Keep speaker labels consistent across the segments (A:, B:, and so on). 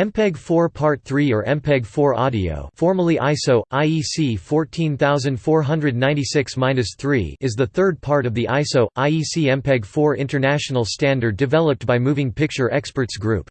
A: MPEG-4 Part 3 or MPEG-4 audio formerly ISO, IEC 14496-3 is the third part of the ISO, IEC MPEG-4 international standard developed by Moving Picture Experts Group.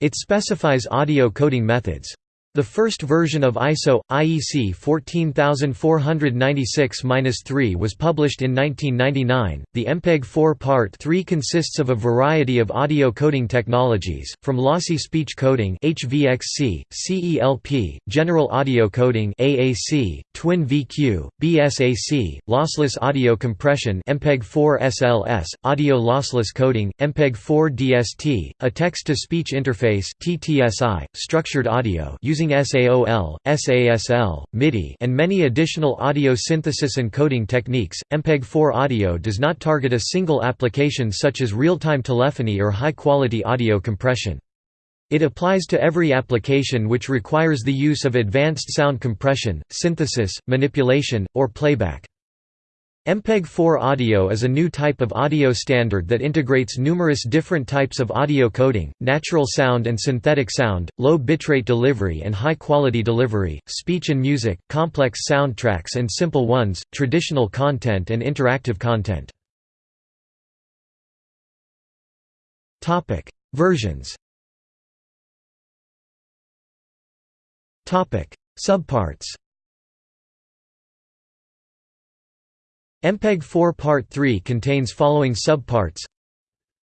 A: It specifies audio coding methods. The first version of ISO, IEC 14496-3 was published in 1999. The MPEG-4 Part 3 consists of a variety of audio coding technologies, from lossy speech coding (HVXC), CELP, general audio coding (AAC), twin VQ, BSAC, lossless audio compression (MPEG-4 SLS), audio lossless coding (MPEG-4 DST), a text-to-speech interface (TTSI), structured audio using using SAOL, SASL, MIDI and many additional audio synthesis and coding techniques, MPEG-4 audio does not target a single application such as real-time telephony or high-quality audio compression. It applies to every application which requires the use of advanced sound compression, synthesis, manipulation, or playback. MPEG-4 audio is a new type of audio standard that integrates numerous different types of audio coding, natural sound and synthetic sound, low bitrate delivery and high-quality delivery, speech and music, complex soundtracks and simple ones, traditional content and interactive content. Versions Subparts MPEG-4 Part 3 contains following subparts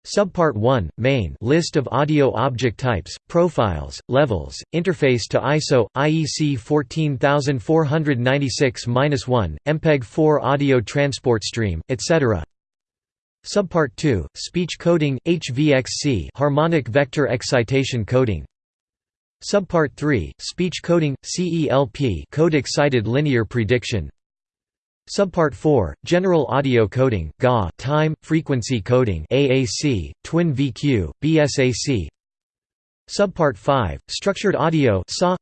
A: Subpart 1 main list of audio object types, profiles, levels, interface to ISO IEC 14496-1, MPEG-4 audio transport stream, etc. Subpart 2 speech coding HVXC harmonic vector excitation coding. Subpart 3 speech coding CELP code excited linear prediction. Subpart 4, General Audio Coding GA, Time, Frequency Coding AAC, Twin VQ, BSAC Subpart 5, Structured Audio SA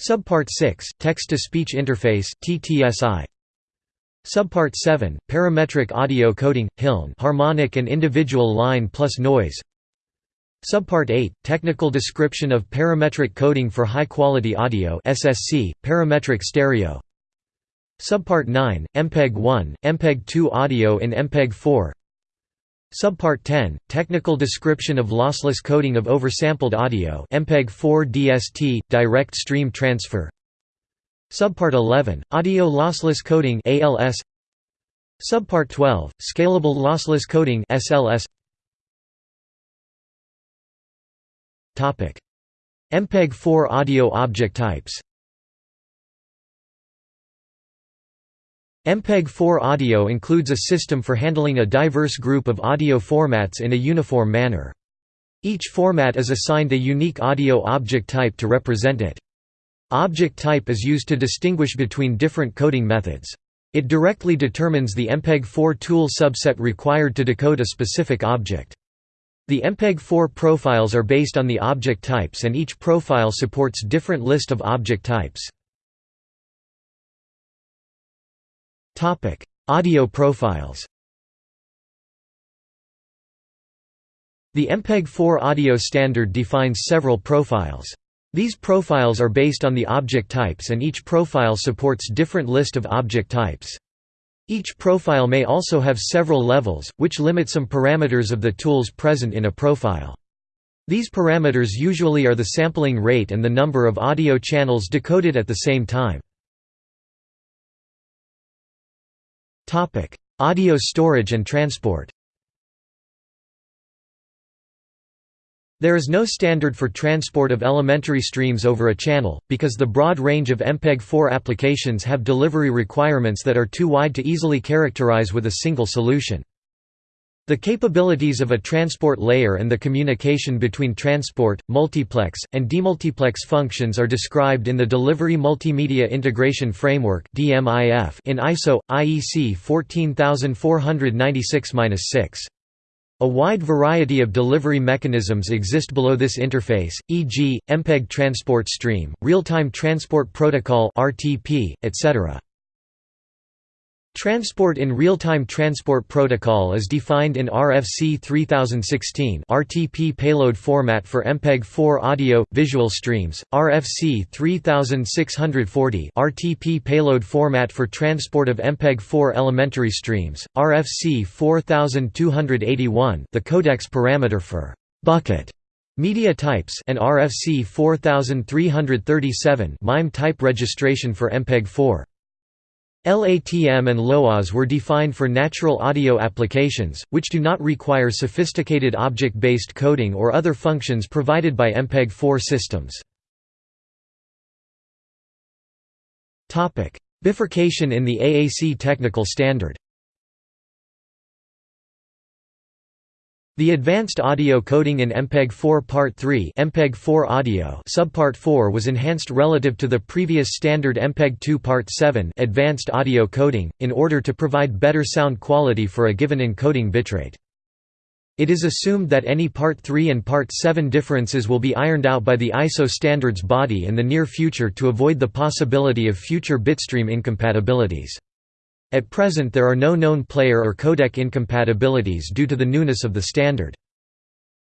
A: Subpart 6, Text-to-Speech Interface TTSI Subpart 7, Parametric Audio Coding HILN Harmonic and Individual Line plus Noise. Subpart 8, Technical Description of Parametric Coding for High Quality Audio SSC, Parametric Stereo Subpart 9, MPEG-1, MPEG-2 audio in MPEG-4 Subpart 10, Technical description of lossless coding of oversampled audio MPEG-4 DST, direct stream transfer. Subpart 11, Audio lossless coding ALS Subpart 12, Scalable lossless coding SLS MPEG-4 audio object types MPEG-4 audio includes a system for handling a diverse group of audio formats in a uniform manner. Each format is assigned a unique audio object type to represent it. Object type is used to distinguish between different coding methods. It directly determines the MPEG-4 tool subset required to decode a specific object. The MPEG-4 profiles are based on the object types and each profile supports different list of object types. Topic: Audio profiles. The MPEG-4 audio standard defines several profiles. These profiles are based on the object types and each profile supports different list of object types. Each profile may also have several levels, which limit some parameters of the tools present in a profile. These parameters usually are the sampling rate and the number of audio channels decoded at the same time. Audio storage and transport There is no standard for transport of elementary streams over a channel, because the broad range of MPEG-4 applications have delivery requirements that are too wide to easily characterize with a single solution. The capabilities of a transport layer and the communication between transport, multiplex, and demultiplex functions are described in the Delivery Multimedia Integration Framework in ISO, IEC 14496-6. A wide variety of delivery mechanisms exist below this interface, e.g., MPEG Transport Stream, Real-Time Transport Protocol etc. Transport in real-time transport protocol is defined in RFC 3016 RTP payload format for MPEG-4 audio visual streams, RFC 3640 RTP payload format for transport of MPEG-4 elementary streams, RFC 4281 the codecs parameter for bucket media types and RFC 4337 MIME type registration for MPEG-4. LATM and LOAS were defined for natural audio applications, which do not require sophisticated object-based coding or other functions provided by MPEG-4 systems. Bifurcation in the AAC technical standard The advanced audio coding in MPEG-4 Part 3 MPEG-4 audio subpart 4 was enhanced relative to the previous standard MPEG-2 Part 7 advanced audio coding, in order to provide better sound quality for a given encoding bitrate. It is assumed that any Part 3 and Part 7 differences will be ironed out by the ISO standards body in the near future to avoid the possibility of future bitstream incompatibilities. At present there are no known player or codec incompatibilities due to the newness of the standard.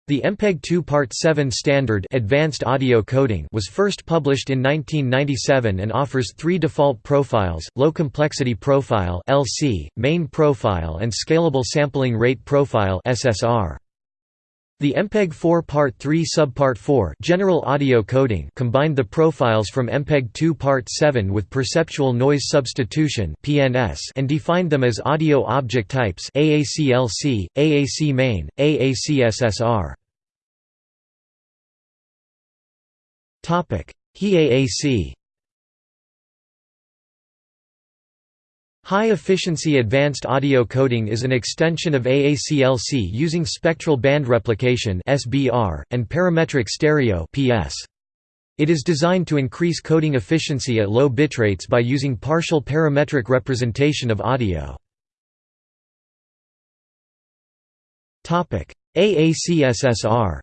A: The MPEG-2 Part 7 standard advanced audio coding was first published in 1997 and offers three default profiles, low complexity profile LC, main profile and scalable sampling rate profile SSR. The MPEG-4 Part 3 Subpart 4 General Audio Coding combined the profiles from MPEG-2 Part 7 with Perceptual Noise Substitution (PNS) and defined them as audio object types AAC-LC, AAC-Main, AAC-SSR. Topic: HEAAC High-efficiency advanced audio coding is an extension of AAC-LC using spectral band replication and parametric stereo. It is designed to increase coding efficiency at low bitrates by using partial parametric representation of audio. Topic: AAC-SSR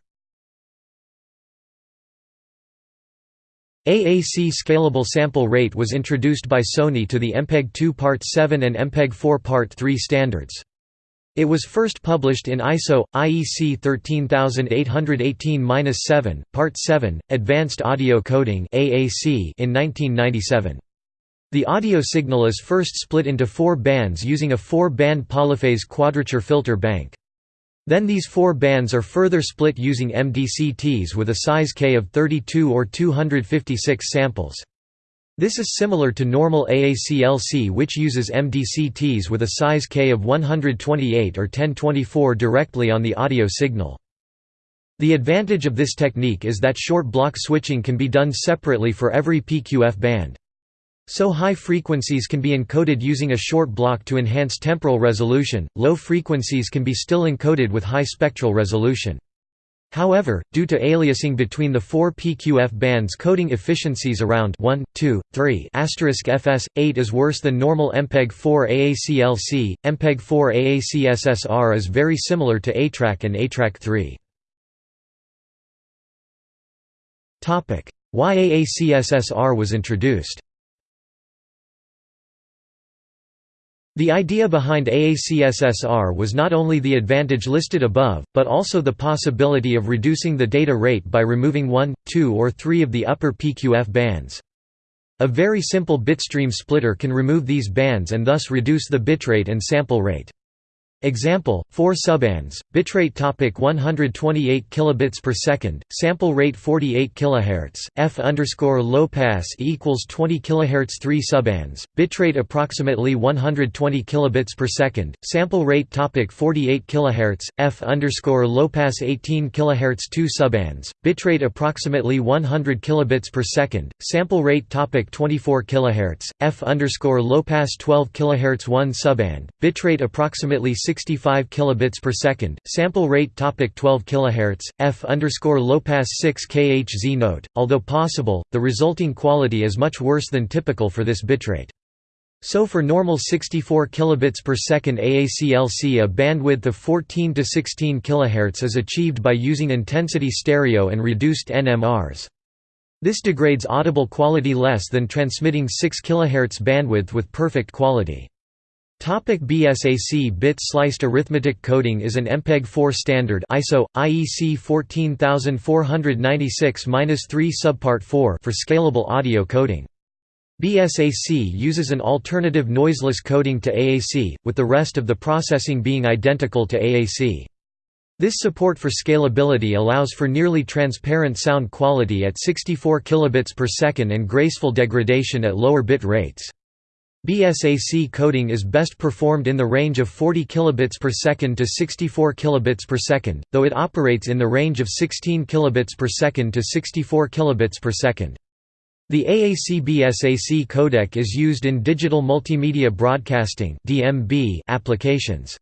A: AAC scalable sample rate was introduced by Sony to the MPEG-2 Part 7 and MPEG-4 Part 3 standards. It was first published in ISO IEC 13818-7, Part 7, Advanced Audio Coding in 1997. The audio signal is first split into four bands using a four-band polyphase quadrature filter bank. Then these four bands are further split using MDCTs with a size K of 32 or 256 samples. This is similar to normal AAC-LC which uses MDCTs with a size K of 128 or 1024 directly on the audio signal. The advantage of this technique is that short block switching can be done separately for every PQF band. So high frequencies can be encoded using a short block to enhance temporal resolution, low frequencies can be still encoded with high spectral resolution. However, due to aliasing between the four PQF bands coding efficiencies around 1, 2, 3 *fs, 8 is worse than normal MPEG-4 AAC-LC. MPEG-4 AAC-SSR is very similar to ATRAC and ATRAC-3. Why AAC-SSR was introduced The idea behind AAC-SSR was not only the advantage listed above, but also the possibility of reducing the data rate by removing one, two or three of the upper PQF bands. A very simple bitstream splitter can remove these bands and thus reduce the bitrate and sample rate. Example: 4 subbands, bitrate topic 128 kilobits per second, sample rate 48 kilohertz, f underscore low pass equals 20 kilohertz 3 subbands, bitrate approximately 120 kilobits per second, sample rate topic 48 kilohertz, f underscore low pass 18 kilohertz 2 subbands, bitrate approximately 100 kilobits per second, sample rate topic 24 kilohertz, f underscore low pass 12 kilohertz 1 subband, bitrate approximately 65 kilobits per second. Sample rate topic 12 kilohertz. F underscore low pass 6 kHz note. Although possible, the resulting quality is much worse than typical for this bitrate. So for normal 64 kilobits per second AAC-LC a bandwidth of 14 to 16 kHz is achieved by using intensity stereo and reduced NMRs. This degrades audible quality less than transmitting 6 kHz bandwidth with perfect quality. Topic BSAC bit sliced arithmetic coding is an MPEG-4 standard ISO IEC 14496-3 subpart 4 for scalable audio coding. BSAC uses an alternative noiseless coding to AAC, with the rest of the processing being identical to AAC. This support for scalability allows for nearly transparent sound quality at 64 kilobits per second and graceful degradation at lower bit rates. BSAC coding is best performed in the range of 40 kilobits per second to 64 kilobits per second, though it operates in the range of 16 kilobits per second to 64 kilobits per second. The AAC BSAC codec is used in digital multimedia broadcasting (DMB) applications.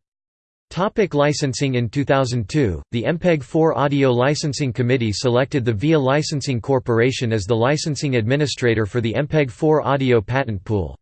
A: Topic licensing In 2002, the MPEG-4 Audio Licensing Committee selected the VIA Licensing Corporation as the licensing administrator for the MPEG-4 audio patent pool.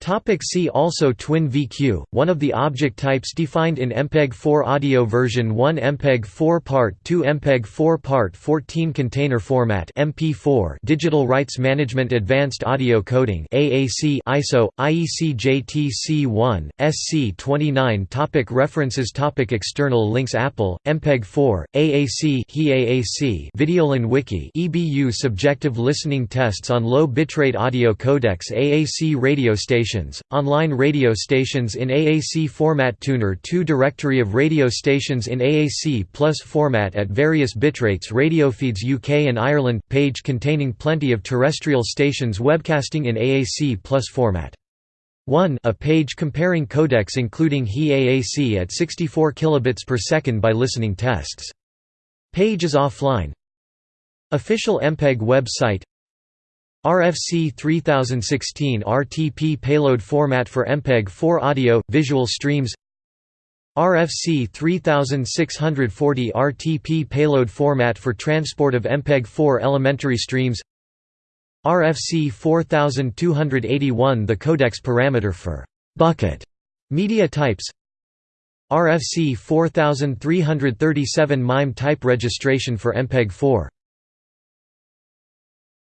A: Topic see also Twin VQ, one of the object types defined in MPEG-4 audio version 1 MPEG-4 Part 2 MPEG-4 Part 14 Container format MP4 Digital Rights Management Advanced Audio Coding AAC ISO IEC JTC1 SC29 Topic References Topic External links Apple MPEG-4 AAC HEAAC Videolan Wiki EBU Subjective listening tests on low bitrate audio codecs AAC radio station stations, online radio stations in AAC format Tuner 2 Directory of radio stations in AAC plus format at various bitrates Radiofeeds UK and Ireland – page containing plenty of terrestrial stations webcasting in AAC plus format. 1 a page comparing codecs including HE AAC at 64 kilobits per second by listening tests. Page is offline. Official MPEG website RFC 3016 RTP payload format for MPEG-4 audio, visual streams RFC 3640 RTP payload format for transport of MPEG-4 elementary streams RFC 4281 the codecs parameter for «bucket» media types RFC 4337 MIME type registration for MPEG-4